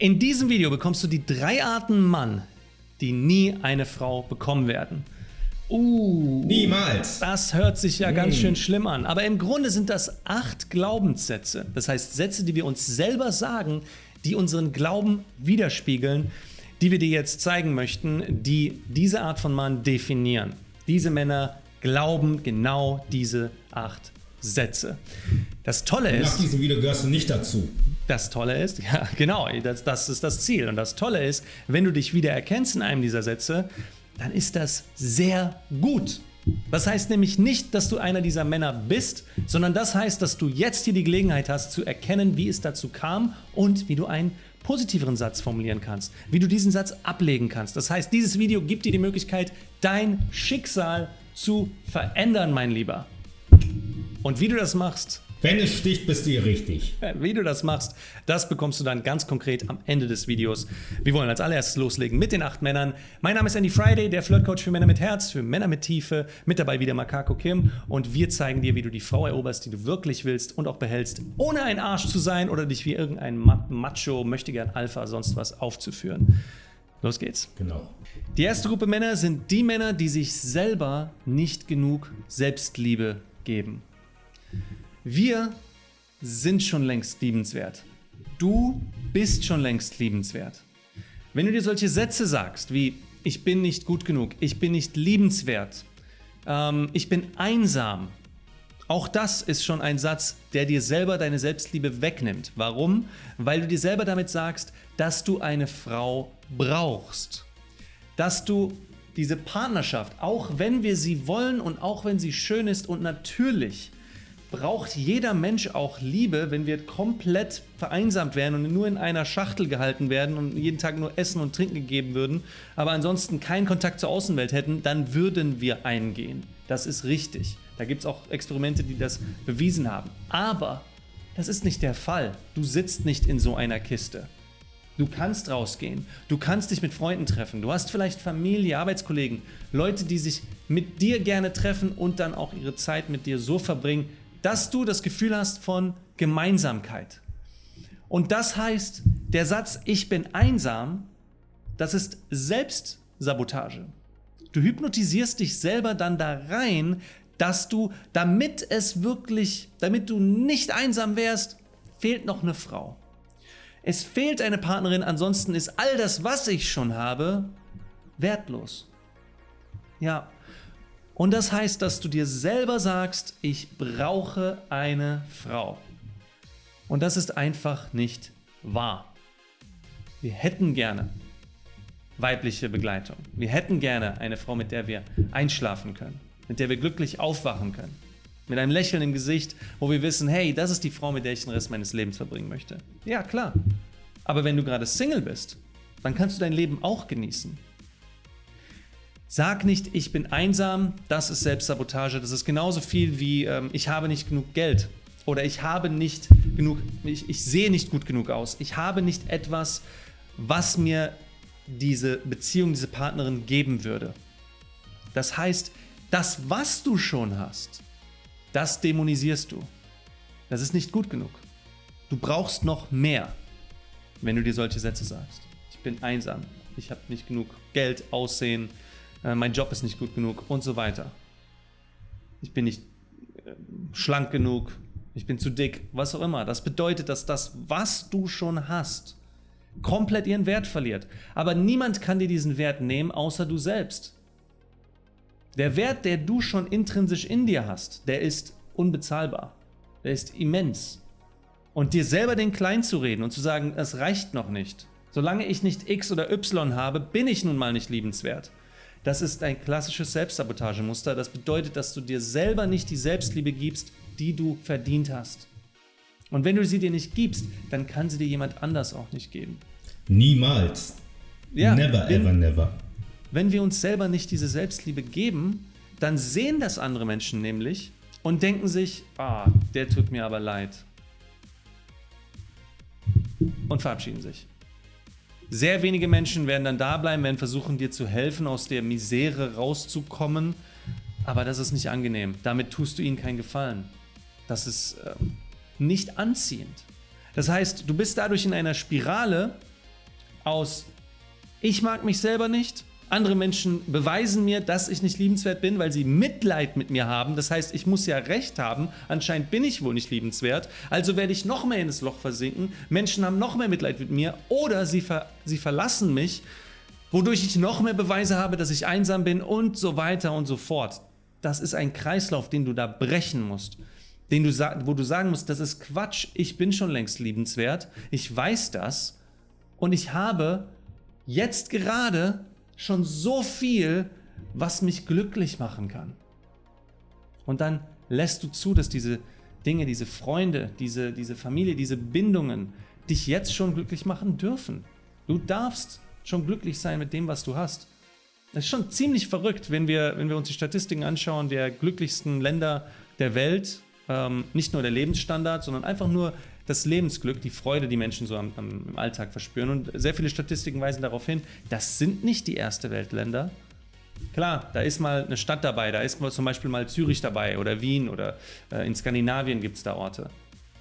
In diesem Video bekommst du die drei Arten Mann, die nie eine Frau bekommen werden. Uh, Niemals. Das hört sich ja ganz schön schlimm an. Aber im Grunde sind das acht Glaubenssätze. Das heißt Sätze, die wir uns selber sagen, die unseren Glauben widerspiegeln, die wir dir jetzt zeigen möchten, die diese Art von Mann definieren. Diese Männer glauben genau diese acht Sätze. Das Tolle ist. Nach diesem Video gehörst du nicht dazu. Das Tolle ist, ja, genau, das, das ist das Ziel. Und das Tolle ist, wenn du dich wieder erkennst in einem dieser Sätze, dann ist das sehr gut. Das heißt nämlich nicht, dass du einer dieser Männer bist, sondern das heißt, dass du jetzt hier die Gelegenheit hast zu erkennen, wie es dazu kam und wie du einen positiveren Satz formulieren kannst, wie du diesen Satz ablegen kannst. Das heißt, dieses Video gibt dir die Möglichkeit, dein Schicksal zu verändern, mein Lieber. Und wie du das machst, wenn es sticht, bist du hier richtig. Wie du das machst, das bekommst du dann ganz konkret am Ende des Videos. Wir wollen als allererstes loslegen mit den acht Männern. Mein Name ist Andy Friday, der Flirtcoach für Männer mit Herz, für Männer mit Tiefe. Mit dabei wieder Makako Kim und wir zeigen dir, wie du die Frau eroberst, die du wirklich willst und auch behältst, ohne ein Arsch zu sein oder dich wie irgendein Macho, möchte gern Alpha, sonst was aufzuführen. Los geht's. Genau. Die erste Gruppe Männer sind die Männer, die sich selber nicht genug Selbstliebe geben. Wir sind schon längst liebenswert. Du bist schon längst liebenswert. Wenn du dir solche Sätze sagst wie ich bin nicht gut genug, ich bin nicht liebenswert, ähm, ich bin einsam, auch das ist schon ein Satz, der dir selber deine Selbstliebe wegnimmt. Warum? Weil du dir selber damit sagst, dass du eine Frau brauchst. Dass du diese Partnerschaft, auch wenn wir sie wollen und auch wenn sie schön ist und natürlich braucht jeder Mensch auch Liebe, wenn wir komplett vereinsamt wären und nur in einer Schachtel gehalten werden und jeden Tag nur Essen und Trinken gegeben würden, aber ansonsten keinen Kontakt zur Außenwelt hätten, dann würden wir eingehen. Das ist richtig. Da gibt es auch Experimente, die das bewiesen haben. Aber das ist nicht der Fall. Du sitzt nicht in so einer Kiste. Du kannst rausgehen, du kannst dich mit Freunden treffen, du hast vielleicht Familie, Arbeitskollegen, Leute, die sich mit dir gerne treffen und dann auch ihre Zeit mit dir so verbringen, dass du das Gefühl hast von Gemeinsamkeit. Und das heißt, der Satz Ich bin einsam, das ist Selbstsabotage. Du hypnotisierst dich selber dann da rein, dass du, damit es wirklich, damit du nicht einsam wärst, fehlt noch eine Frau. Es fehlt eine Partnerin, ansonsten ist all das, was ich schon habe, wertlos. Ja, und das heißt, dass du dir selber sagst, ich brauche eine Frau. Und das ist einfach nicht wahr. Wir hätten gerne weibliche Begleitung. Wir hätten gerne eine Frau, mit der wir einschlafen können, mit der wir glücklich aufwachen können. Mit einem Lächeln im Gesicht, wo wir wissen, hey, das ist die Frau, mit der ich den Rest meines Lebens verbringen möchte. Ja, klar. Aber wenn du gerade Single bist, dann kannst du dein Leben auch genießen. Sag nicht, ich bin einsam, das ist Selbstsabotage. Das ist genauso viel wie ähm, ich habe nicht genug Geld oder ich habe nicht genug, ich, ich sehe nicht gut genug aus. Ich habe nicht etwas, was mir diese Beziehung, diese Partnerin geben würde. Das heißt, das, was du schon hast, das dämonisierst du. Das ist nicht gut genug. Du brauchst noch mehr, wenn du dir solche Sätze sagst. Ich bin einsam, ich habe nicht genug Geld, Aussehen, äh, mein Job ist nicht gut genug und so weiter. Ich bin nicht äh, schlank genug, ich bin zu dick, was auch immer. Das bedeutet, dass das, was du schon hast, komplett ihren Wert verliert. Aber niemand kann dir diesen Wert nehmen, außer du selbst. Der Wert, der du schon intrinsisch in dir hast, der ist unbezahlbar. Der ist immens. Und dir selber den klein zu reden und zu sagen, es reicht noch nicht. Solange ich nicht X oder Y habe, bin ich nun mal nicht liebenswert. Das ist ein klassisches Selbstsabotagemuster. Das bedeutet, dass du dir selber nicht die Selbstliebe gibst, die du verdient hast. Und wenn du sie dir nicht gibst, dann kann sie dir jemand anders auch nicht geben. Niemals. Ja, never, wenn, ever, never. Wenn wir uns selber nicht diese Selbstliebe geben, dann sehen das andere Menschen nämlich und denken sich, ah, der tut mir aber leid. Und verabschieden sich. Sehr wenige Menschen werden dann da bleiben, werden versuchen, dir zu helfen, aus der Misere rauszukommen. Aber das ist nicht angenehm. Damit tust du ihnen keinen Gefallen. Das ist äh, nicht anziehend. Das heißt, du bist dadurch in einer Spirale, aus, ich mag mich selber nicht, andere Menschen beweisen mir, dass ich nicht liebenswert bin, weil sie Mitleid mit mir haben. Das heißt, ich muss ja recht haben. Anscheinend bin ich wohl nicht liebenswert. Also werde ich noch mehr in das Loch versinken. Menschen haben noch mehr Mitleid mit mir. Oder sie, ver sie verlassen mich, wodurch ich noch mehr Beweise habe, dass ich einsam bin und so weiter und so fort. Das ist ein Kreislauf, den du da brechen musst. Den du wo du sagen musst, das ist Quatsch. Ich bin schon längst liebenswert. Ich weiß das. Und ich habe jetzt gerade schon so viel, was mich glücklich machen kann. Und dann lässt du zu, dass diese Dinge, diese Freunde, diese, diese Familie, diese Bindungen dich jetzt schon glücklich machen dürfen. Du darfst schon glücklich sein mit dem, was du hast. Das ist schon ziemlich verrückt, wenn wir, wenn wir uns die Statistiken anschauen der glücklichsten Länder der Welt. Ähm, nicht nur der Lebensstandard, sondern einfach nur das Lebensglück, die Freude, die Menschen so am, am, im Alltag verspüren. Und sehr viele Statistiken weisen darauf hin, das sind nicht die erste Weltländer. Klar, da ist mal eine Stadt dabei, da ist mal zum Beispiel mal Zürich dabei oder Wien oder äh, in Skandinavien gibt es da Orte.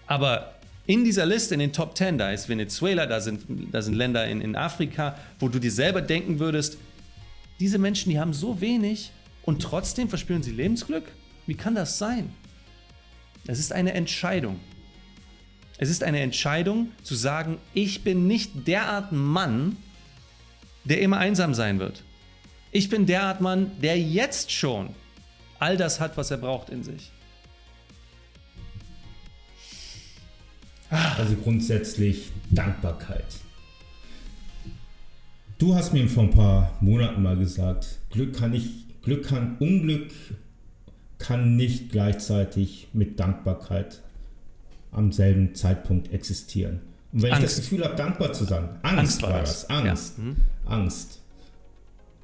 Aber in dieser Liste, in den Top 10, da ist Venezuela, da sind, da sind Länder in, in Afrika, wo du dir selber denken würdest, diese Menschen, die haben so wenig und trotzdem verspüren sie Lebensglück? Wie kann das sein? Es ist eine Entscheidung. Es ist eine Entscheidung zu sagen, ich bin nicht derart Mann, der immer einsam sein wird. Ich bin derart Mann, der jetzt schon all das hat, was er braucht in sich. Also grundsätzlich Dankbarkeit. Du hast mir vor ein paar Monaten mal gesagt, Glück kann nicht, Glück kann, Unglück kann nicht gleichzeitig mit Dankbarkeit am selben Zeitpunkt existieren. Und wenn Angst. ich das Gefühl habe, dankbar zu sein, Angst, Angst war das, das. Angst, ja. mhm. Angst.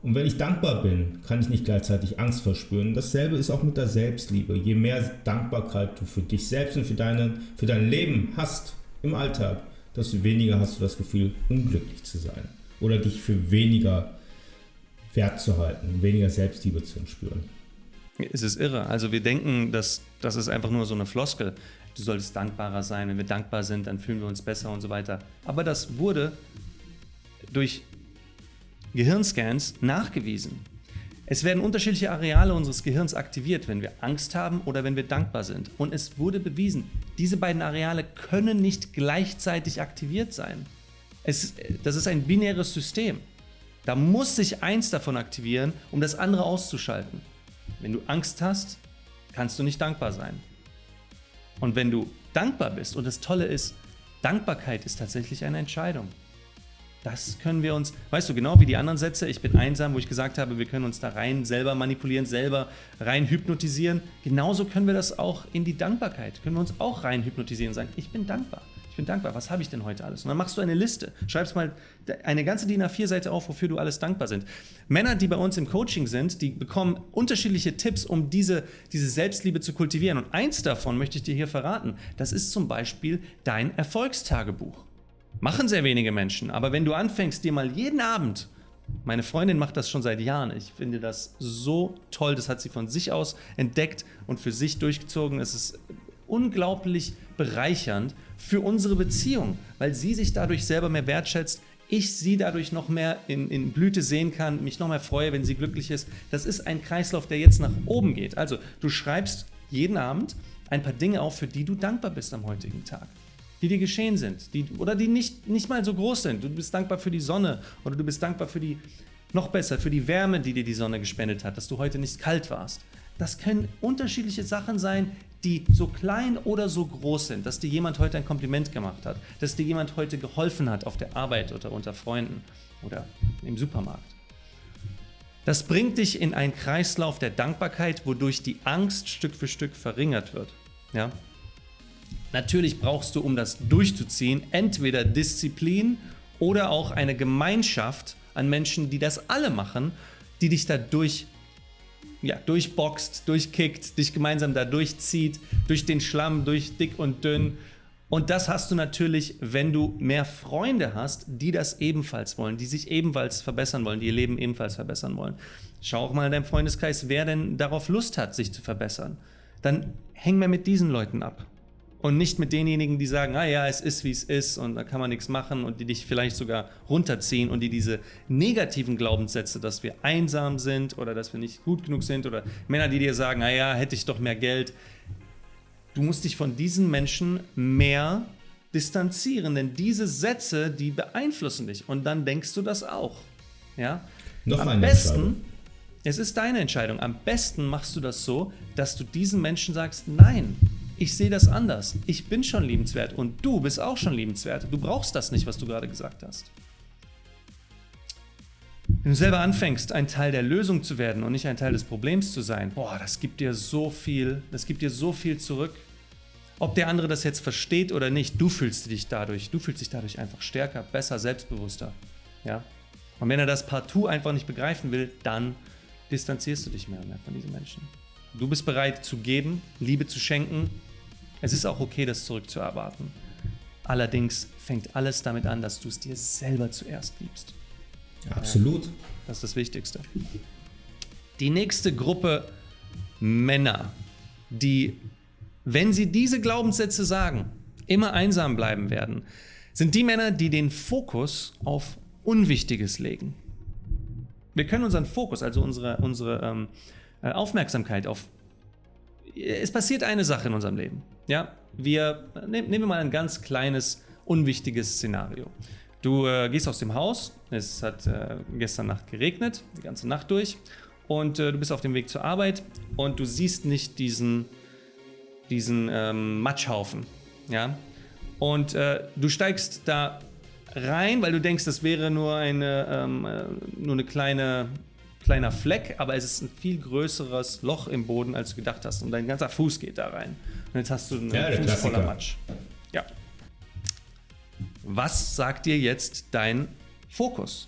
Und wenn ich dankbar bin, kann ich nicht gleichzeitig Angst verspüren. Dasselbe ist auch mit der Selbstliebe. Je mehr Dankbarkeit du für dich selbst und für, deine, für dein Leben hast im Alltag, desto weniger hast du das Gefühl, unglücklich zu sein. Oder dich für weniger wert zu halten, weniger Selbstliebe zu spüren. Es ist irre. Also wir denken, dass das ist einfach nur so eine Floskel du solltest dankbarer sein, wenn wir dankbar sind, dann fühlen wir uns besser und so weiter. Aber das wurde durch Gehirnscans nachgewiesen. Es werden unterschiedliche Areale unseres Gehirns aktiviert, wenn wir Angst haben oder wenn wir dankbar sind. Und es wurde bewiesen, diese beiden Areale können nicht gleichzeitig aktiviert sein. Es, das ist ein binäres System. Da muss sich eins davon aktivieren, um das andere auszuschalten. Wenn du Angst hast, kannst du nicht dankbar sein. Und wenn du dankbar bist, und das Tolle ist, Dankbarkeit ist tatsächlich eine Entscheidung. Das können wir uns, weißt du, genau wie die anderen Sätze, ich bin einsam, wo ich gesagt habe, wir können uns da rein selber manipulieren, selber rein hypnotisieren. Genauso können wir das auch in die Dankbarkeit, können wir uns auch rein hypnotisieren und sagen, ich bin dankbar. Ich bin dankbar. Was habe ich denn heute alles? Und dann machst du eine Liste. Schreibst mal eine ganze DIN A4-Seite auf, wofür du alles dankbar sind. Männer, die bei uns im Coaching sind, die bekommen unterschiedliche Tipps, um diese, diese Selbstliebe zu kultivieren. Und eins davon möchte ich dir hier verraten. Das ist zum Beispiel dein Erfolgstagebuch. Machen sehr wenige Menschen, aber wenn du anfängst, dir mal jeden Abend meine Freundin macht das schon seit Jahren. Ich finde das so toll. Das hat sie von sich aus entdeckt und für sich durchgezogen. Es ist unglaublich bereichernd für unsere Beziehung, weil sie sich dadurch selber mehr wertschätzt, ich sie dadurch noch mehr in, in, Blüte sehen kann, mich noch mehr freue, wenn sie glücklich ist. Das ist ein Kreislauf, der jetzt nach oben geht. Also du schreibst jeden Abend ein paar Dinge auf, für die du dankbar bist am heutigen Tag. Die dir geschehen sind, die, oder die nicht, nicht mal so groß sind. Du bist dankbar für die Sonne oder du bist dankbar für die, noch besser, für die Wärme, die dir die Sonne gespendet hat, dass du heute nicht kalt warst. Das können unterschiedliche Sachen sein, die so klein oder so groß sind, dass dir jemand heute ein Kompliment gemacht hat, dass dir jemand heute geholfen hat auf der Arbeit oder unter Freunden oder im Supermarkt. Das bringt dich in einen Kreislauf der Dankbarkeit, wodurch die Angst Stück für Stück verringert wird. Ja? Natürlich brauchst du, um das durchzuziehen, entweder Disziplin oder auch eine Gemeinschaft an Menschen, die das alle machen, die dich dadurch ja, durchboxt, durchkickt, dich gemeinsam da durchzieht, durch den Schlamm, durch dick und dünn. Und das hast du natürlich, wenn du mehr Freunde hast, die das ebenfalls wollen, die sich ebenfalls verbessern wollen, die ihr Leben ebenfalls verbessern wollen. Schau auch mal in deinem Freundeskreis, wer denn darauf Lust hat, sich zu verbessern. Dann häng mehr mit diesen Leuten ab. Und nicht mit denjenigen, die sagen, ah ja, es ist wie es ist und da kann man nichts machen und die dich vielleicht sogar runterziehen und die diese negativen Glaubenssätze, dass wir einsam sind oder dass wir nicht gut genug sind oder Männer, die dir sagen, ah ja, hätte ich doch mehr Geld. Du musst dich von diesen Menschen mehr distanzieren, denn diese Sätze, die beeinflussen dich und dann denkst du das auch. Ja? Noch Am besten, es ist deine Entscheidung. Am besten machst du das so, dass du diesen Menschen sagst, nein, ich sehe das anders. Ich bin schon liebenswert und du bist auch schon liebenswert. Du brauchst das nicht, was du gerade gesagt hast. Wenn du selber anfängst, ein Teil der Lösung zu werden und nicht ein Teil des Problems zu sein, boah, das gibt dir so viel, das gibt dir so viel zurück. Ob der andere das jetzt versteht oder nicht, du fühlst dich dadurch, du fühlst dich dadurch einfach stärker, besser, selbstbewusster. Ja? Und wenn er das partout einfach nicht begreifen will, dann distanzierst du dich mehr und mehr von diesen Menschen. Du bist bereit zu geben, Liebe zu schenken. Es ist auch okay, das zurückzuerwarten. Allerdings fängt alles damit an, dass du es dir selber zuerst gibst. Absolut. Das ist das Wichtigste. Die nächste Gruppe Männer, die, wenn sie diese Glaubenssätze sagen, immer einsam bleiben werden, sind die Männer, die den Fokus auf Unwichtiges legen. Wir können unseren Fokus, also unsere, unsere ähm, äh, Aufmerksamkeit auf. Es passiert eine Sache in unserem Leben. Ja, wir ne, nehmen wir mal ein ganz kleines, unwichtiges Szenario. Du äh, gehst aus dem Haus, es hat äh, gestern Nacht geregnet, die ganze Nacht durch, und äh, du bist auf dem Weg zur Arbeit und du siehst nicht diesen, diesen ähm, Matschhaufen. Ja? Und äh, du steigst da rein, weil du denkst, das wäre nur eine, ähm, äh, nur eine kleine, kleiner Fleck, aber es ist ein viel größeres Loch im Boden, als du gedacht hast. Und dein ganzer Fuß geht da rein. Und jetzt hast du einen Ja, Fuß voller. Matsch. Ja. Was sagt dir jetzt dein Fokus?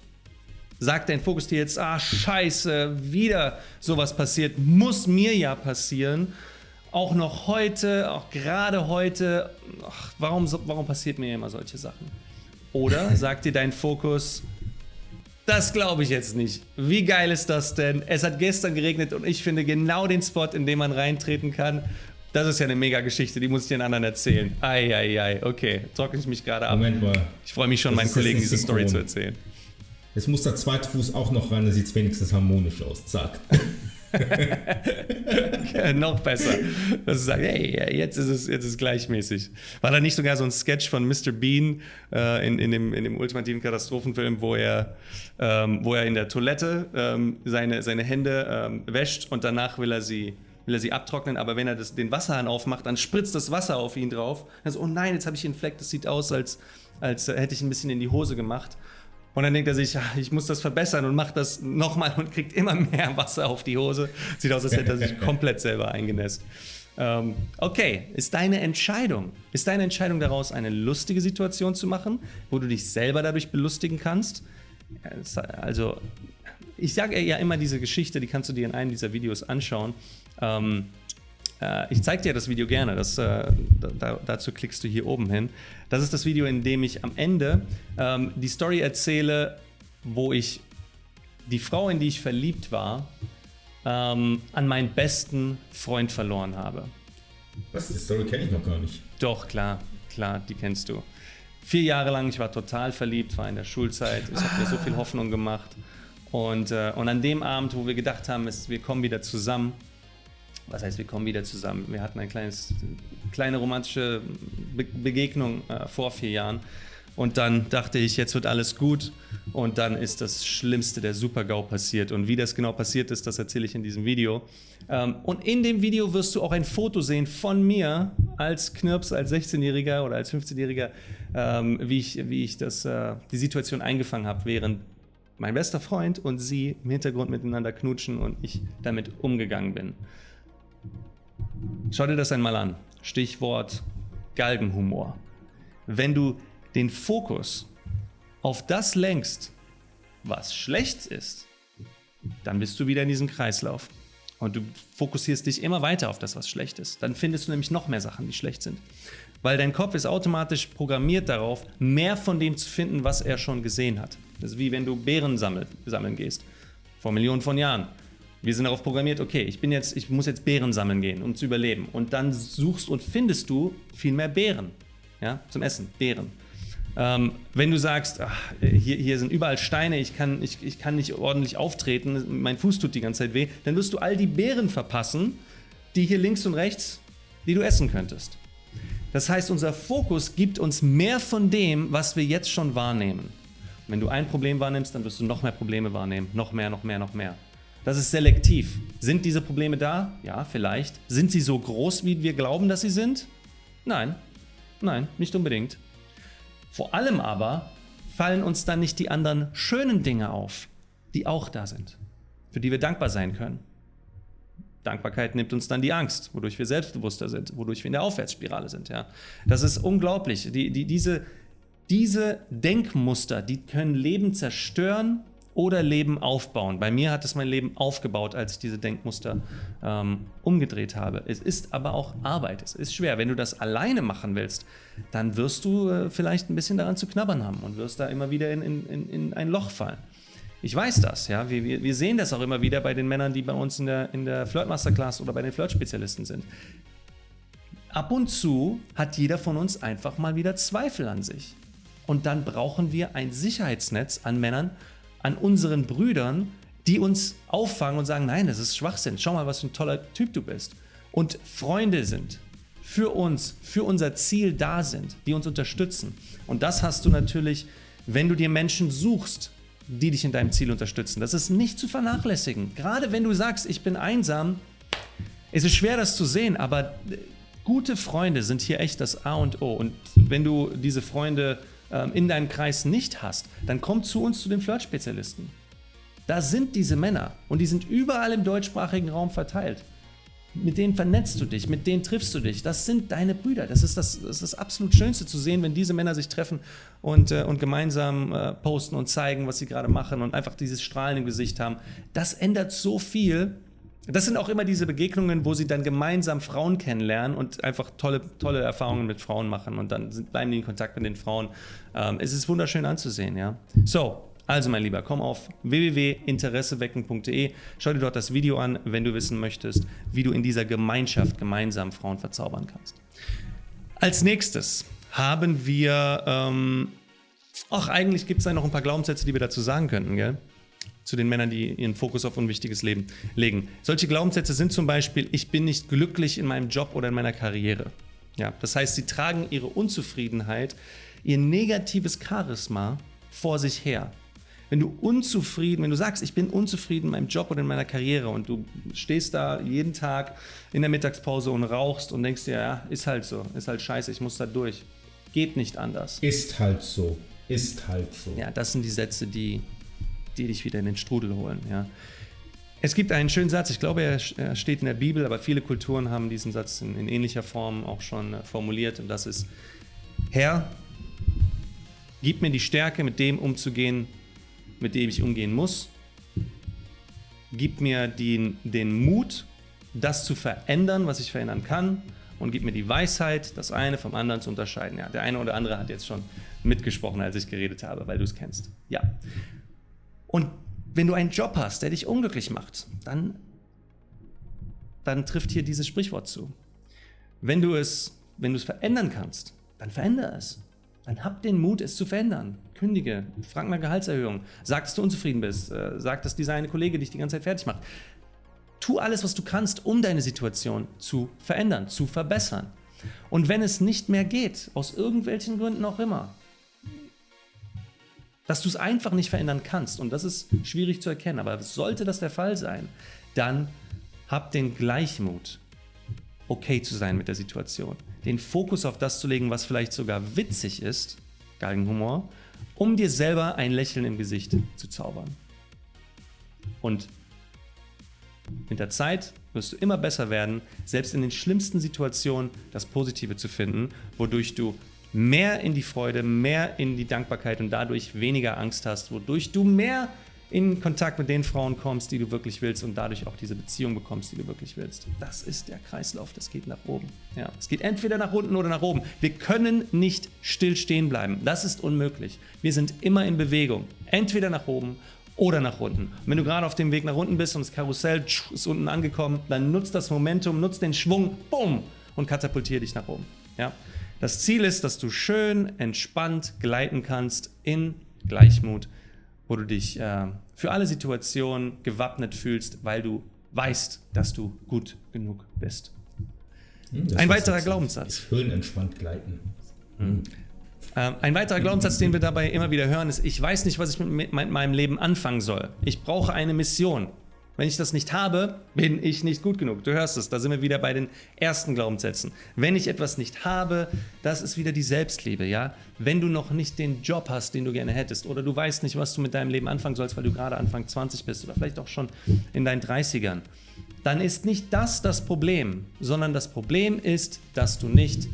Sagt dein Fokus dir jetzt, ah, scheiße, wieder sowas passiert, muss mir ja passieren. Auch noch heute, auch gerade heute, ach, warum, warum passiert mir immer solche Sachen? Oder sagt dir dein Fokus, das glaube ich jetzt nicht. Wie geil ist das denn? Es hat gestern geregnet und ich finde genau den Spot, in den man reintreten kann. Das ist ja eine mega Geschichte, die muss ich den anderen erzählen. Eieiei, okay, trockne ich mich gerade ab. Moment mal. Ich freue mich schon, Das meinen Kollegen diese Story zu erzählen. Jetzt muss der zweite Fuß auch noch rein, dann sieht es wenigstens harmonisch aus. Zack. Noch besser. Dass du sagst, hey, jetzt ist es jetzt ist gleichmäßig. War da nicht sogar so ein Sketch von Mr. Bean äh, in, in, dem, in dem ultimativen Katastrophenfilm, wo er, ähm, wo er in der Toilette ähm, seine, seine Hände ähm, wäscht und danach will er sie will er sie abtrocknen, aber wenn er das, den Wasserhahn aufmacht, dann spritzt das Wasser auf ihn drauf. Dann so, oh nein, jetzt habe ich einen Fleck, das sieht aus, als, als hätte ich ein bisschen in die Hose gemacht. Und dann denkt er sich, ja, ich muss das verbessern und macht das nochmal und kriegt immer mehr Wasser auf die Hose. Sieht aus, als hätte er sich komplett selber eingenässt. Ähm, okay, ist deine Entscheidung. Ist deine Entscheidung daraus, eine lustige Situation zu machen, wo du dich selber dadurch belustigen kannst? Also, ich sage ja immer diese Geschichte, die kannst du dir in einem dieser Videos anschauen. Ähm, äh, ich zeige dir das Video gerne, das, äh, da, dazu klickst du hier oben hin. Das ist das Video, in dem ich am Ende ähm, die Story erzähle, wo ich die Frau, in die ich verliebt war, ähm, an meinen besten Freund verloren habe. Was? Die Story kenne ich noch gar nicht. Doch, klar, klar, die kennst du. Vier Jahre lang, ich war total verliebt, war in der Schulzeit, es hat mir so viel Hoffnung gemacht. Und, äh, und an dem Abend, wo wir gedacht haben, es, wir kommen wieder zusammen, was heißt, wir kommen wieder zusammen? Wir hatten eine kleines, kleine romantische Be Begegnung äh, vor vier Jahren. Und dann dachte ich, jetzt wird alles gut. Und dann ist das Schlimmste der Super-GAU passiert. Und wie das genau passiert ist, das erzähle ich in diesem Video. Ähm, und in dem Video wirst du auch ein Foto sehen von mir als Knirps, als 16-Jähriger oder als 15-Jähriger, ähm, wie ich, wie ich das, äh, die Situation eingefangen habe, während mein bester Freund und sie im Hintergrund miteinander knutschen und ich damit umgegangen bin. Schau dir das einmal an. Stichwort Galgenhumor. Wenn du den Fokus auf das lenkst, was schlecht ist, dann bist du wieder in diesem Kreislauf. Und du fokussierst dich immer weiter auf das, was schlecht ist. Dann findest du nämlich noch mehr Sachen, die schlecht sind. Weil dein Kopf ist automatisch programmiert darauf, mehr von dem zu finden, was er schon gesehen hat. Das ist wie wenn du Beeren sammel, sammeln gehst. Vor Millionen von Jahren. Wir sind darauf programmiert, okay, ich bin jetzt, ich muss jetzt Beeren sammeln gehen, um zu überleben. Und dann suchst und findest du viel mehr Beeren. Ja, zum Essen, Beeren. Ähm, wenn du sagst, ach, hier, hier, sind überall Steine, ich kann, ich, ich kann nicht ordentlich auftreten, mein Fuß tut die ganze Zeit weh, dann wirst du all die Beeren verpassen, die hier links und rechts, die du essen könntest. Das heißt, unser Fokus gibt uns mehr von dem, was wir jetzt schon wahrnehmen. Wenn du ein Problem wahrnimmst, dann wirst du noch mehr Probleme wahrnehmen. Noch mehr, noch mehr, noch mehr. Das ist selektiv. Sind diese Probleme da? Ja, vielleicht. Sind sie so groß, wie wir glauben, dass sie sind? Nein. Nein, nicht unbedingt. Vor allem aber fallen uns dann nicht die anderen schönen Dinge auf, die auch da sind, für die wir dankbar sein können. Dankbarkeit nimmt uns dann die Angst, wodurch wir selbstbewusster sind, wodurch wir in der Aufwärtsspirale sind. Ja. Das ist unglaublich. Die, die, diese, diese Denkmuster, die können Leben zerstören oder Leben aufbauen. Bei mir hat es mein Leben aufgebaut, als ich diese Denkmuster ähm, umgedreht habe. Es ist aber auch Arbeit. Es ist schwer. Wenn du das alleine machen willst, dann wirst du äh, vielleicht ein bisschen daran zu knabbern haben und wirst da immer wieder in, in, in ein Loch fallen. Ich weiß das, ja. Wir, wir sehen das auch immer wieder bei den Männern, die bei uns in der, in der Flirt Masterclass oder bei den Flirt-Spezialisten sind. Ab und zu hat jeder von uns einfach mal wieder Zweifel an sich. Und dann brauchen wir ein Sicherheitsnetz an Männern, an unseren Brüdern, die uns auffangen und sagen, nein, das ist Schwachsinn, schau mal, was für ein toller Typ du bist. Und Freunde sind, für uns, für unser Ziel da sind, die uns unterstützen. Und das hast du natürlich, wenn du dir Menschen suchst, die dich in deinem Ziel unterstützen. Das ist nicht zu vernachlässigen. Gerade wenn du sagst, ich bin einsam, ist es schwer, das zu sehen, aber äh, gute Freunde sind hier echt das A und O. Und wenn du diese Freunde ähm, in deinem Kreis nicht hast, dann komm zu uns zu den Flirt-Spezialisten. Da sind diese Männer und die sind überall im deutschsprachigen Raum verteilt mit denen vernetzt du dich, mit denen triffst du dich. Das sind deine Brüder. Das ist das, das, ist das absolut Schönste zu sehen, wenn diese Männer sich treffen und, äh, und gemeinsam äh, posten und zeigen, was sie gerade machen und einfach dieses Strahlen im Gesicht haben. Das ändert so viel. Das sind auch immer diese Begegnungen, wo sie dann gemeinsam Frauen kennenlernen und einfach tolle, tolle Erfahrungen mit Frauen machen und dann sind, bleiben die in Kontakt mit den Frauen. Ähm, es ist wunderschön anzusehen, ja. So, also mein Lieber, komm auf www.interessewecken.de, schau dir dort das Video an, wenn du wissen möchtest, wie du in dieser Gemeinschaft gemeinsam Frauen verzaubern kannst. Als nächstes haben wir, ähm, ach eigentlich gibt es da noch ein paar Glaubenssätze, die wir dazu sagen könnten, gell? Zu den Männern, die ihren Fokus auf unwichtiges Leben legen. Solche Glaubenssätze sind zum Beispiel, ich bin nicht glücklich in meinem Job oder in meiner Karriere. Ja, das heißt, sie tragen ihre Unzufriedenheit, ihr negatives Charisma vor sich her wenn du unzufrieden, wenn du sagst, ich bin unzufrieden in meinem Job oder in meiner Karriere und du stehst da jeden Tag in der Mittagspause und rauchst und denkst dir, ja, ist halt so, ist halt scheiße, ich muss da durch. Geht nicht anders. Ist halt so, ist halt so. Ja, das sind die Sätze, die, die dich wieder in den Strudel holen, ja. Es gibt einen schönen Satz, ich glaube, er steht in der Bibel, aber viele Kulturen haben diesen Satz in, in ähnlicher Form auch schon äh, formuliert und das ist, Herr, gib mir die Stärke, mit dem umzugehen, mit dem ich umgehen muss. Gib mir den, den Mut, das zu verändern, was ich verändern kann. Und gib mir die Weisheit, das eine vom anderen zu unterscheiden. Ja, der eine oder andere hat jetzt schon mitgesprochen, als ich geredet habe, weil du es kennst. Ja. Und wenn du einen Job hast, der dich unglücklich macht, dann, dann trifft hier dieses Sprichwort zu. Wenn du es, wenn du es verändern kannst, dann verändere es. Dann hab den Mut, es zu verändern. Kündige, frag mal Gehaltserhöhung, sag, dass du unzufrieden bist, äh, sag, dass dieser eine Kollege dich die ganze Zeit fertig macht. Tu alles, was du kannst, um deine Situation zu verändern, zu verbessern. Und wenn es nicht mehr geht, aus irgendwelchen Gründen auch immer, dass du es einfach nicht verändern kannst, und das ist schwierig zu erkennen, aber sollte das der Fall sein, dann hab den Gleichmut, okay zu sein mit der Situation. Den Fokus auf das zu legen, was vielleicht sogar witzig ist, Galgenhumor, um dir selber ein Lächeln im Gesicht zu zaubern. Und mit der Zeit wirst du immer besser werden, selbst in den schlimmsten Situationen das Positive zu finden, wodurch du mehr in die Freude, mehr in die Dankbarkeit und dadurch weniger Angst hast, wodurch du mehr in Kontakt mit den Frauen kommst, die du wirklich willst und dadurch auch diese Beziehung bekommst, die du wirklich willst. Das ist der Kreislauf, das geht nach oben. Ja, es geht entweder nach unten oder nach oben. Wir können nicht still stehen bleiben. Das ist unmöglich. Wir sind immer in Bewegung. Entweder nach oben oder nach unten. Und wenn du gerade auf dem Weg nach unten bist und das Karussell ist unten angekommen, dann nutzt das Momentum, nutzt den Schwung, bumm, und katapultier dich nach oben. Ja? Das Ziel ist, dass du schön entspannt gleiten kannst in Gleichmut, wo du dich äh, für alle Situationen gewappnet fühlst, weil du weißt, dass du gut genug bist. Hm, Ein weiterer Glaubenssatz. Schön entspannt gleiten. Hm. Ähm, ein weiterer Glaubenssatz, den wir dabei immer wieder hören, ist, ich weiß nicht, was ich mit meinem Leben anfangen soll. Ich brauche eine Mission. Wenn ich das nicht habe, bin ich nicht gut genug. Du hörst es, da sind wir wieder bei den ersten Glaubenssätzen. Wenn ich etwas nicht habe, das ist wieder die Selbstliebe, ja? Wenn du noch nicht den Job hast, den du gerne hättest, oder du weißt nicht, was du mit deinem Leben anfangen sollst, weil du gerade Anfang 20 bist oder vielleicht auch schon in deinen 30ern, dann ist nicht das das Problem, sondern das Problem ist, dass du nicht,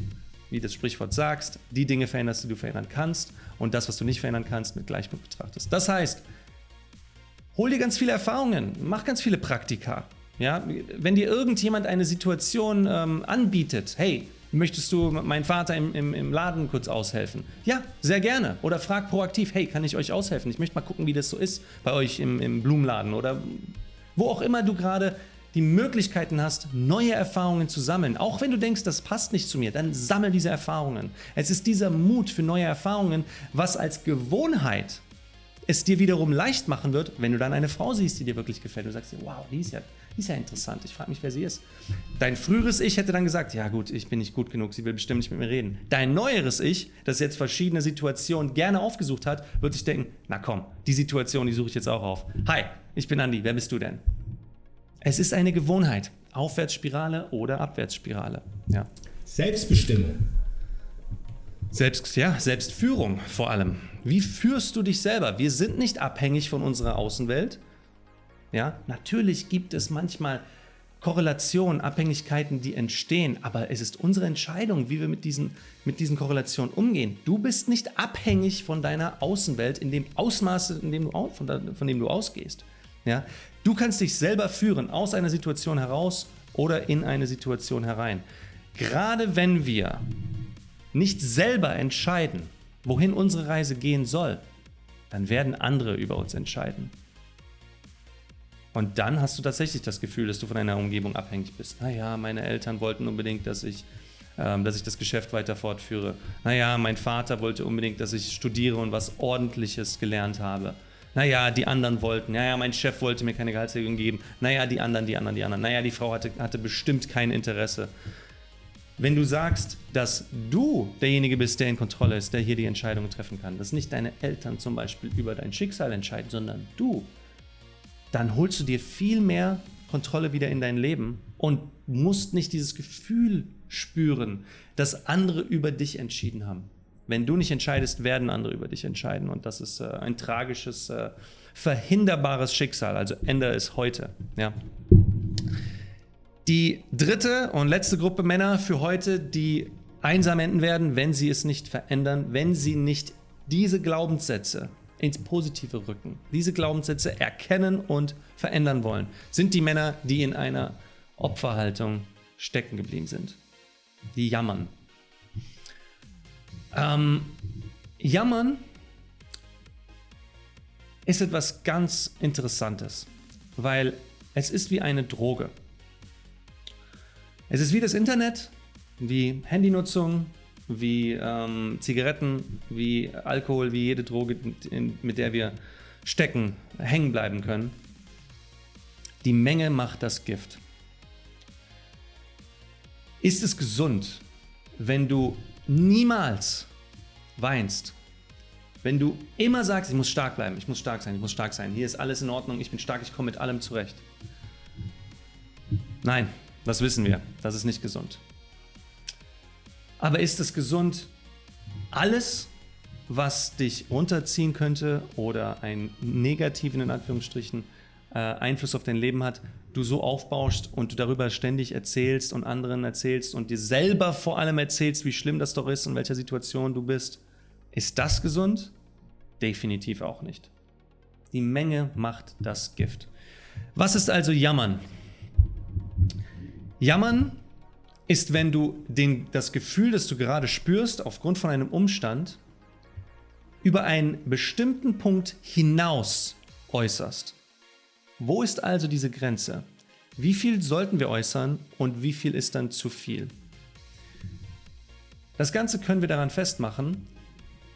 wie das Sprichwort sagst, die Dinge veränderst, die du verändern kannst und das, was du nicht verändern kannst, mit Gleichmut betrachtest. Das heißt, Hol dir ganz viele Erfahrungen, mach ganz viele Praktika. Ja? Wenn dir irgendjemand eine Situation ähm, anbietet, hey, möchtest du meinen Vater im, im, im, Laden kurz aushelfen? Ja, sehr gerne. Oder frag proaktiv, hey, kann ich euch aushelfen? Ich möchte mal gucken, wie das so ist bei euch im, im Blumenladen oder wo auch immer du gerade die Möglichkeiten hast, neue Erfahrungen zu sammeln. Auch wenn du denkst, das passt nicht zu mir, dann sammel diese Erfahrungen. Es ist dieser Mut für neue Erfahrungen, was als Gewohnheit es dir wiederum leicht machen wird, wenn du dann eine Frau siehst, die dir wirklich gefällt. Du sagst dir, wow, die ist ja, die ist ja interessant. Ich frage mich, wer sie ist. Dein früheres Ich hätte dann gesagt, ja gut, ich bin nicht gut genug, sie will bestimmt nicht mit mir reden. Dein neueres Ich, das jetzt verschiedene Situationen gerne aufgesucht hat, wird sich denken, na komm, die Situation, die suche ich jetzt auch auf. Hi, ich bin Andi, wer bist du denn? Es ist eine Gewohnheit. Aufwärtsspirale oder Abwärtsspirale. Ja. Selbstbestimmung. Selbst, ja, Selbstführung vor allem. Wie führst du dich selber? Wir sind nicht abhängig von unserer Außenwelt. Ja, natürlich gibt es manchmal Korrelationen, Abhängigkeiten, die entstehen, aber es ist unsere Entscheidung, wie wir mit diesen, mit diesen Korrelationen umgehen. Du bist nicht abhängig von deiner Außenwelt in dem Ausmaß, in dem du, von, von dem du ausgehst. Ja? Du kannst dich selber führen, aus einer Situation heraus oder in eine Situation herein. Gerade wenn wir nicht selber entscheiden, wohin unsere Reise gehen soll, dann werden andere über uns entscheiden. Und dann hast du tatsächlich das Gefühl, dass du von deiner Umgebung abhängig bist. Naja, meine Eltern wollten unbedingt, dass ich, ähm, dass ich das Geschäft weiter fortführe. Naja, mein Vater wollte unbedingt, dass ich studiere und was Ordentliches gelernt habe. Naja, die anderen wollten. Naja, mein Chef wollte mir keine Gehaltserhöhung geben. Naja, die anderen, die anderen, die anderen. Naja, die Frau hatte, hatte bestimmt kein Interesse. Wenn du sagst, dass du derjenige bist, der in Kontrolle ist, der hier die Entscheidungen treffen kann, dass nicht deine Eltern zum Beispiel über dein Schicksal entscheiden, sondern du, dann holst du dir viel mehr Kontrolle wieder in dein Leben und musst nicht dieses Gefühl spüren, dass andere über dich entschieden haben. Wenn du nicht entscheidest, werden andere über dich entscheiden und das ist äh, ein tragisches, äh, verhinderbares Schicksal. Also ändere es heute. Ja. Die dritte und letzte Gruppe Männer für heute, die einsam enden werden, wenn sie es nicht verändern, wenn sie nicht diese Glaubenssätze ins Positive rücken, diese Glaubenssätze erkennen und verändern wollen, sind die Männer, die in einer Opferhaltung stecken geblieben sind. Die jammern. Ähm, jammern ist etwas ganz Interessantes, weil es ist wie eine Droge. Es ist wie das Internet, wie Handynutzung, wie ähm, Zigaretten, wie Alkohol, wie jede Droge, mit der wir stecken, hängen bleiben können. Die Menge macht das Gift. Ist es gesund, wenn du niemals weinst? Wenn du immer sagst, ich muss stark bleiben, ich muss stark sein, ich muss stark sein, hier ist alles in Ordnung, ich bin stark, ich komme mit allem zurecht. Nein, das wissen wir. Das ist nicht gesund. Aber ist es gesund, alles, was dich runterziehen könnte oder einen negativen, in Anführungsstrichen, äh, Einfluss auf dein Leben hat, du so aufbaust und du darüber ständig erzählst und anderen erzählst und dir selber vor allem erzählst, wie schlimm das doch ist und welcher Situation du bist. Ist das gesund? Definitiv auch nicht. Die Menge macht das Gift. Was ist also Jammern? Jammern ist, wenn du den, das Gefühl, das du gerade spürst, aufgrund von einem Umstand, über einen bestimmten Punkt hinaus äußerst. Wo ist also diese Grenze? Wie viel sollten wir äußern und wie viel ist dann zu viel? Das Ganze können wir daran festmachen,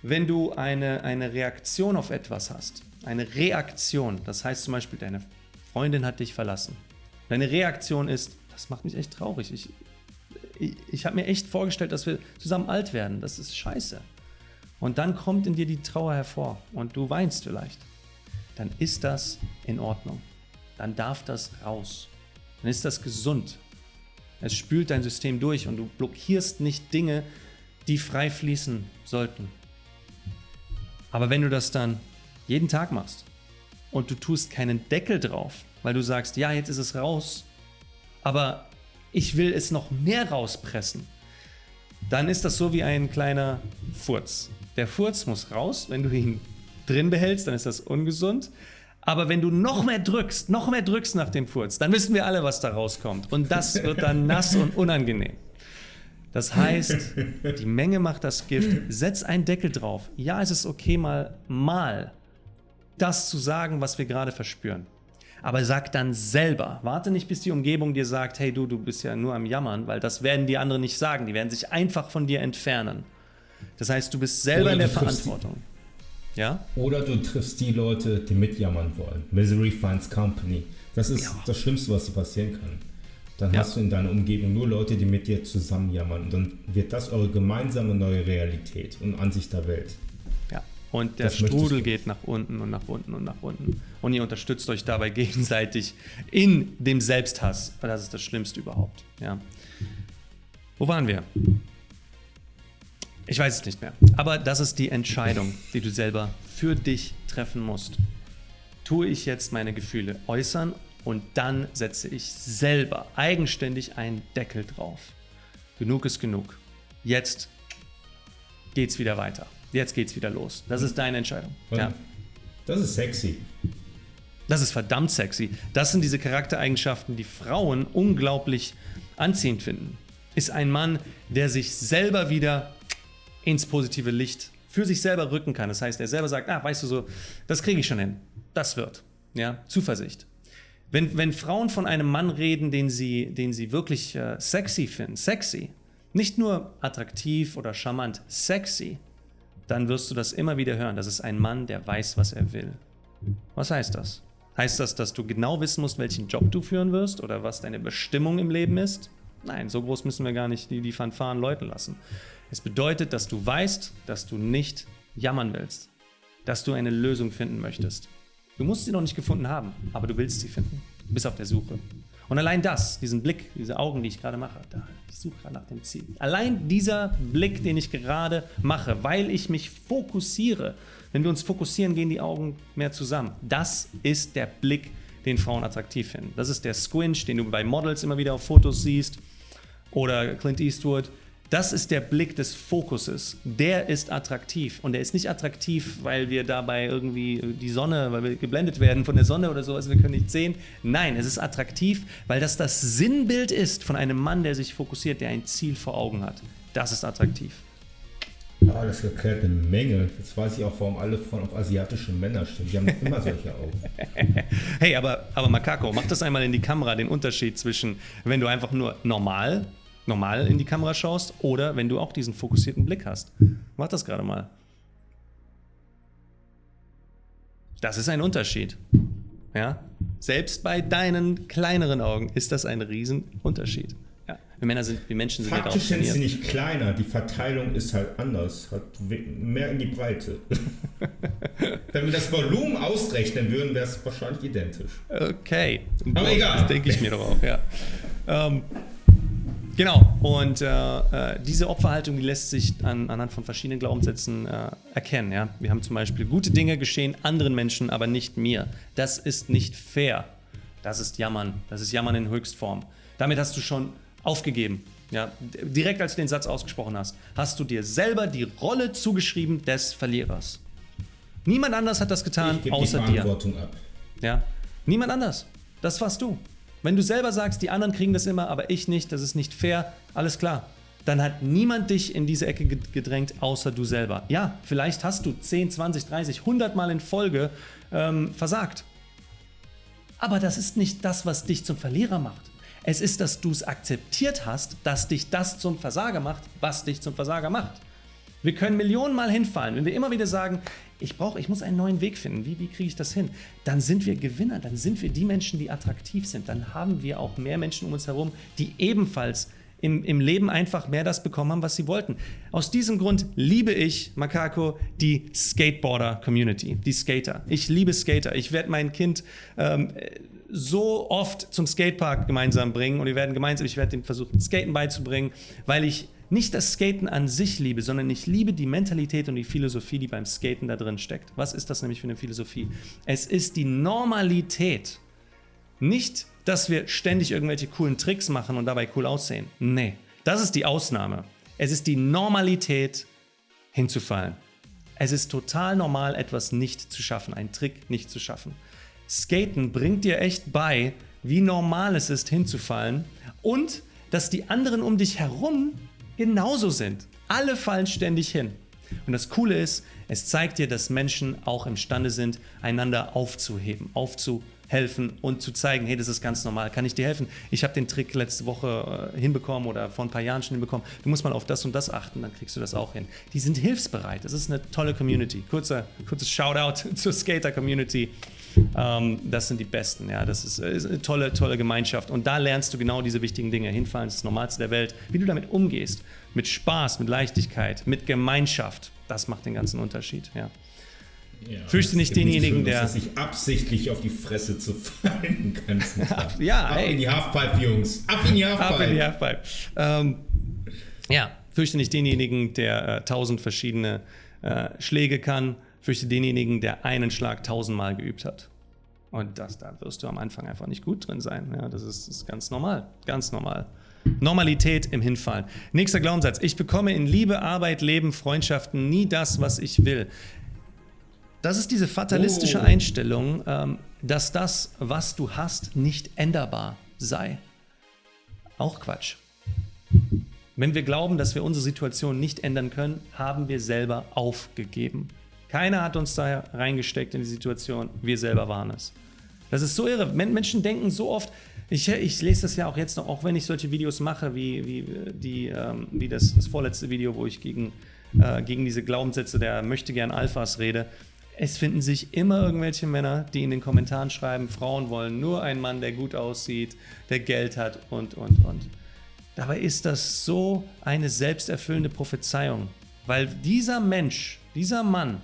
wenn du eine, eine Reaktion auf etwas hast. Eine Reaktion, das heißt zum Beispiel, deine Freundin hat dich verlassen. Deine Reaktion ist, das macht mich echt traurig. Ich, ich, ich habe mir echt vorgestellt, dass wir zusammen alt werden. Das ist scheiße. Und dann kommt in dir die Trauer hervor und du weinst vielleicht. Dann ist das in Ordnung. Dann darf das raus. Dann ist das gesund. Es spült dein System durch und du blockierst nicht Dinge, die frei fließen sollten. Aber wenn du das dann jeden Tag machst und du tust keinen Deckel drauf, weil du sagst, ja, jetzt ist es raus, aber ich will es noch mehr rauspressen, dann ist das so wie ein kleiner Furz. Der Furz muss raus, wenn du ihn drin behältst, dann ist das ungesund. Aber wenn du noch mehr drückst, noch mehr drückst nach dem Furz, dann wissen wir alle, was da rauskommt. Und das wird dann nass und unangenehm. Das heißt, die Menge macht das Gift. Setz einen Deckel drauf. Ja, es ist okay, mal, mal das zu sagen, was wir gerade verspüren. Aber sag dann selber. Warte nicht, bis die Umgebung dir sagt, hey du, du bist ja nur am Jammern, weil das werden die anderen nicht sagen. Die werden sich einfach von dir entfernen. Das heißt, du bist selber Oder in der Verantwortung. Ja? Oder du triffst die Leute, die mitjammern wollen. Misery finds company. Das ist ja. das Schlimmste, was dir passieren kann. Dann ja. hast du in deiner Umgebung nur Leute, die mit dir zusammen jammern. Und dann wird das eure gemeinsame neue Realität und Ansicht der Welt. Und der das Strudel geht nach unten und nach unten und nach unten. Und ihr unterstützt euch dabei gegenseitig in dem Selbsthass. Das ist das Schlimmste überhaupt. Ja. Wo waren wir? Ich weiß es nicht mehr. Aber das ist die Entscheidung, die du selber für dich treffen musst. Tue ich jetzt meine Gefühle äußern und dann setze ich selber eigenständig einen Deckel drauf. Genug ist genug. Jetzt geht's wieder weiter. Jetzt geht's wieder los. Das ist deine Entscheidung. Ja. Das ist sexy. Das ist verdammt sexy. Das sind diese Charaktereigenschaften, die Frauen unglaublich anziehend finden. Ist ein Mann, der sich selber wieder ins positive Licht für sich selber rücken kann. Das heißt, er selber sagt, ah, weißt du so, das kriege ich schon hin. Das wird. Ja, Zuversicht. Wenn, wenn Frauen von einem Mann reden, den sie, den sie wirklich äh, sexy finden, sexy, nicht nur attraktiv oder charmant, sexy, dann wirst du das immer wieder hören. Das ist ein Mann, der weiß, was er will. Was heißt das? Heißt das, dass du genau wissen musst, welchen Job du führen wirst oder was deine Bestimmung im Leben ist? Nein, so groß müssen wir gar nicht die, die Fanfaren läuten lassen. Es bedeutet, dass du weißt, dass du nicht jammern willst, dass du eine Lösung finden möchtest. Du musst sie noch nicht gefunden haben, aber du willst sie finden. Du bist auf der Suche. Und allein das, diesen Blick, diese Augen, die ich gerade mache, da, ich suche gerade nach dem Ziel. Allein dieser Blick, den ich gerade mache, weil ich mich fokussiere, wenn wir uns fokussieren, gehen die Augen mehr zusammen. Das ist der Blick, den Frauen attraktiv finden. Das ist der Squinch, den du bei Models immer wieder auf Fotos siehst oder Clint Eastwood. Das ist der Blick des Fokuses. Der ist attraktiv. Und der ist nicht attraktiv, weil wir dabei irgendwie die Sonne, weil wir geblendet werden von der Sonne oder so, also wir können nicht sehen. Nein, es ist attraktiv, weil das das Sinnbild ist von einem Mann, der sich fokussiert, der ein Ziel vor Augen hat. Das ist attraktiv. Ja, das erklärt eine Menge. Jetzt weiß ich auch, warum alle Frauen auf asiatische Männer stehen. Die haben immer solche Augen. hey, aber, aber Makako, mach das einmal in die Kamera, den Unterschied zwischen, wenn du einfach nur normal normal in die Kamera schaust oder wenn du auch diesen fokussierten Blick hast. Mach das gerade mal. Das ist ein Unterschied. Ja? Selbst bei deinen kleineren Augen ist das ein Riesenunterschied. Ja. Wir Männer sind, wir Menschen sind Faktisch sind sie nicht kleiner, die Verteilung ist halt anders, hat mehr in die Breite. Wenn wir das Volumen ausrechnen würden, wäre es wahrscheinlich identisch. Okay. Aber egal. Das denke ich mir doch auch, ja. Ähm, Genau, und äh, äh, diese Opferhaltung, die lässt sich an, anhand von verschiedenen Glaubenssätzen äh, erkennen. Ja? Wir haben zum Beispiel, gute Dinge geschehen anderen Menschen, aber nicht mir. Das ist nicht fair. Das ist Jammern. Das ist Jammern in Höchstform. Damit hast du schon aufgegeben. Ja? Direkt als du den Satz ausgesprochen hast, hast du dir selber die Rolle zugeschrieben des Verlierers. Niemand anders hat das getan, ich außer die Verantwortung dir. Ab. Ja? Niemand anders. Das warst du. Wenn du selber sagst, die anderen kriegen das immer, aber ich nicht, das ist nicht fair, alles klar. dann hat niemand dich in diese Ecke gedrängt, außer du selber. Ja, vielleicht hast du 10, 20, 30, 100 Mal in Folge ähm, versagt. Aber das ist nicht das, was dich zum Verlierer macht. Es ist, dass du es akzeptiert hast, dass dich das zum Versager macht, was dich zum Versager macht. Wir können Millionen Mal hinfallen. Wenn wir immer wieder sagen, ich brauche, ich muss einen neuen Weg finden, wie, wie kriege ich das hin? Dann sind wir Gewinner, dann sind wir die Menschen, die attraktiv sind. Dann haben wir auch mehr Menschen um uns herum, die ebenfalls im, im Leben einfach mehr das bekommen haben, was sie wollten. Aus diesem Grund liebe ich, Makako, die Skateboarder-Community, die Skater. Ich liebe Skater. Ich werde mein Kind ähm, so oft zum Skatepark gemeinsam bringen und wir werden gemeinsam, ich werde ihm versuchen, Skaten beizubringen, weil ich nicht das Skaten an sich liebe, sondern ich liebe die Mentalität und die Philosophie, die beim Skaten da drin steckt. Was ist das nämlich für eine Philosophie? Es ist die Normalität. Nicht, dass wir ständig irgendwelche coolen Tricks machen und dabei cool aussehen. Nee, das ist die Ausnahme. Es ist die Normalität, hinzufallen. Es ist total normal, etwas nicht zu schaffen, einen Trick nicht zu schaffen. Skaten bringt dir echt bei, wie normal es ist, hinzufallen und dass die anderen um dich herum genauso sind. Alle fallen ständig hin. Und das Coole ist, es zeigt dir, dass Menschen auch imstande sind, einander aufzuheben, aufzuhelfen und zu zeigen, hey, das ist ganz normal, kann ich dir helfen? Ich habe den Trick letzte Woche äh, hinbekommen oder vor ein paar Jahren schon hinbekommen. Du musst mal auf das und das achten, dann kriegst du das auch hin. Die sind hilfsbereit. Das ist eine tolle Community. Kurzer, kurzes Shoutout zur Skater-Community. Ähm, das sind die Besten. Ja, das ist, ist, eine tolle, tolle Gemeinschaft. Und da lernst du genau diese wichtigen Dinge. Hinfallen ist das Normalste der Welt. Wie du damit umgehst. Mit Spaß, mit Leichtigkeit, mit Gemeinschaft. Das macht den ganzen Unterschied. Ja. Ja, Fürchte nicht denjenigen, der. Dass sich absichtlich auf die Fresse zu fallen kannst. ja, Ab ey. in die Halfpipe, Jungs. Ab in die Halfpipe. Ab in die Halfpipe. Ähm, ja, fürchte nicht denjenigen, der äh, tausend verschiedene äh, Schläge kann fürchte denjenigen, der einen Schlag tausendmal geübt hat. Und das, da wirst du am Anfang einfach nicht gut drin sein. Ja, das ist, ist ganz normal, ganz normal. Normalität im Hinfallen. Nächster Glaubenssatz. Ich bekomme in Liebe, Arbeit, Leben, Freundschaften nie das, was ich will. Das ist diese fatalistische oh. Einstellung, ähm, dass das, was du hast, nicht änderbar sei. Auch Quatsch. Wenn wir glauben, dass wir unsere Situation nicht ändern können, haben wir selber aufgegeben. Keiner hat uns da reingesteckt in die Situation, wir selber waren es. Das ist so irre. Menschen denken so oft, ich, ich lese das ja auch jetzt noch, auch wenn ich solche Videos mache, wie, wie, die, ähm, wie das, das vorletzte Video, wo ich gegen, äh, gegen diese Glaubenssätze der möchte gern Alphas rede. Es finden sich immer irgendwelche Männer, die in den Kommentaren schreiben, Frauen wollen nur einen Mann, der gut aussieht, der Geld hat und, und, und. Dabei ist das so eine selbsterfüllende Prophezeiung, weil dieser Mensch, dieser Mann,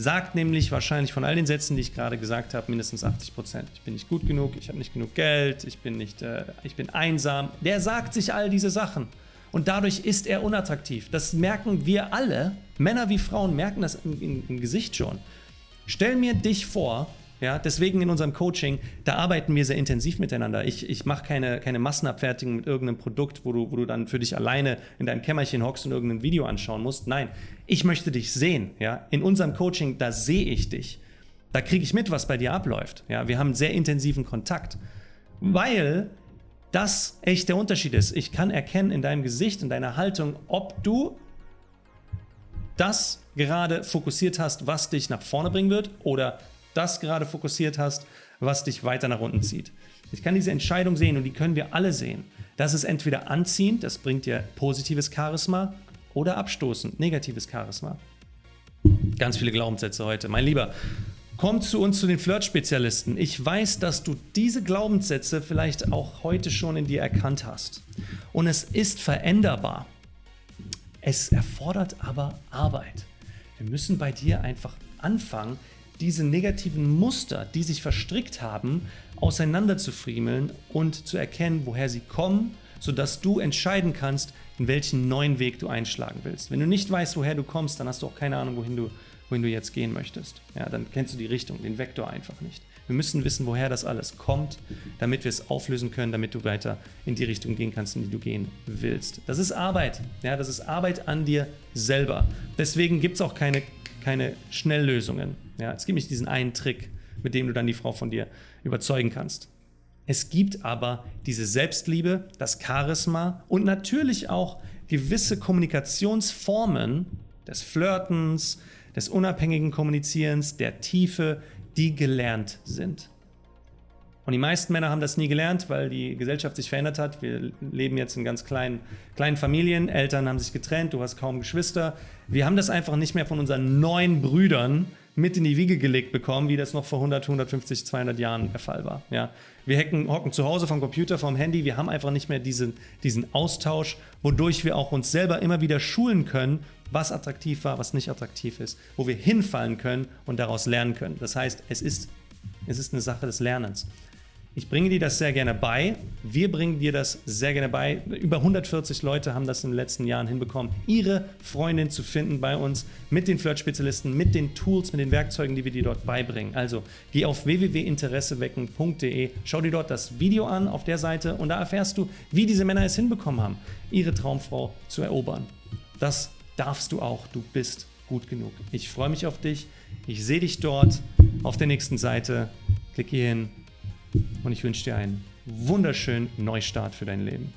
sagt nämlich wahrscheinlich von all den Sätzen, die ich gerade gesagt habe, mindestens 80 Prozent. Ich bin nicht gut genug, ich habe nicht genug Geld, ich bin, nicht, äh, ich bin einsam. Der sagt sich all diese Sachen. Und dadurch ist er unattraktiv. Das merken wir alle. Männer wie Frauen merken das im, im, im Gesicht schon. Stell mir dich vor, ja, deswegen in unserem Coaching, da arbeiten wir sehr intensiv miteinander. Ich, ich mache keine, keine Massenabfertigung mit irgendeinem Produkt, wo du, wo du dann für dich alleine in deinem Kämmerchen hockst und irgendein Video anschauen musst. Nein, ich möchte dich sehen. Ja? In unserem Coaching, da sehe ich dich. Da kriege ich mit, was bei dir abläuft. Ja? Wir haben sehr intensiven Kontakt, weil das echt der Unterschied ist. Ich kann erkennen in deinem Gesicht, in deiner Haltung, ob du das gerade fokussiert hast, was dich nach vorne bringen wird oder das gerade fokussiert hast, was dich weiter nach unten zieht. Ich kann diese Entscheidung sehen und die können wir alle sehen. Das ist entweder anziehend, das bringt dir positives Charisma, oder abstoßend, negatives Charisma. Ganz viele Glaubenssätze heute. Mein Lieber, komm zu uns, zu den Flirt-Spezialisten. Ich weiß, dass du diese Glaubenssätze vielleicht auch heute schon in dir erkannt hast. Und es ist veränderbar. Es erfordert aber Arbeit. Wir müssen bei dir einfach anfangen, diese negativen Muster, die sich verstrickt haben, auseinanderzufriemeln und zu erkennen, woher sie kommen, sodass du entscheiden kannst, in welchen neuen Weg du einschlagen willst. Wenn du nicht weißt, woher du kommst, dann hast du auch keine Ahnung, wohin du, wohin du jetzt gehen möchtest. Ja, dann kennst du die Richtung, den Vektor einfach nicht. Wir müssen wissen, woher das alles kommt, damit wir es auflösen können, damit du weiter in die Richtung gehen kannst, in die du gehen willst. Das ist Arbeit. Ja, das ist Arbeit an dir selber. Deswegen gibt es auch keine, keine Schnelllösungen. Ja, es gibt nicht diesen einen Trick, mit dem du dann die Frau von dir überzeugen kannst. Es gibt aber diese Selbstliebe, das Charisma und natürlich auch gewisse Kommunikationsformen des Flirtens, des unabhängigen Kommunizierens, der Tiefe, die gelernt sind. Und die meisten Männer haben das nie gelernt, weil die Gesellschaft sich verändert hat. Wir leben jetzt in ganz kleinen, kleinen Familien, Eltern haben sich getrennt, du hast kaum Geschwister. Wir haben das einfach nicht mehr von unseren neuen Brüdern mit in die Wiege gelegt bekommen, wie das noch vor 100, 150, 200 Jahren der Fall war. Ja. Wir hacken, hocken zu Hause vom Computer, vom Handy, wir haben einfach nicht mehr diesen, diesen Austausch, wodurch wir auch uns selber immer wieder schulen können, was attraktiv war, was nicht attraktiv ist, wo wir hinfallen können und daraus lernen können. Das heißt, es ist, es ist eine Sache des Lernens. Ich bringe dir das sehr gerne bei. Wir bringen dir das sehr gerne bei. Über 140 Leute haben das in den letzten Jahren hinbekommen, ihre Freundin zu finden bei uns mit den Flirt-Spezialisten, mit den Tools, mit den Werkzeugen, die wir dir dort beibringen. Also geh auf www.interessewecken.de, schau dir dort das Video an auf der Seite und da erfährst du, wie diese Männer es hinbekommen haben, ihre Traumfrau zu erobern. Das darfst du auch. Du bist gut genug. Ich freue mich auf dich. Ich sehe dich dort auf der nächsten Seite. Klick hier hin und ich wünsche dir einen wunderschönen Neustart für dein Leben.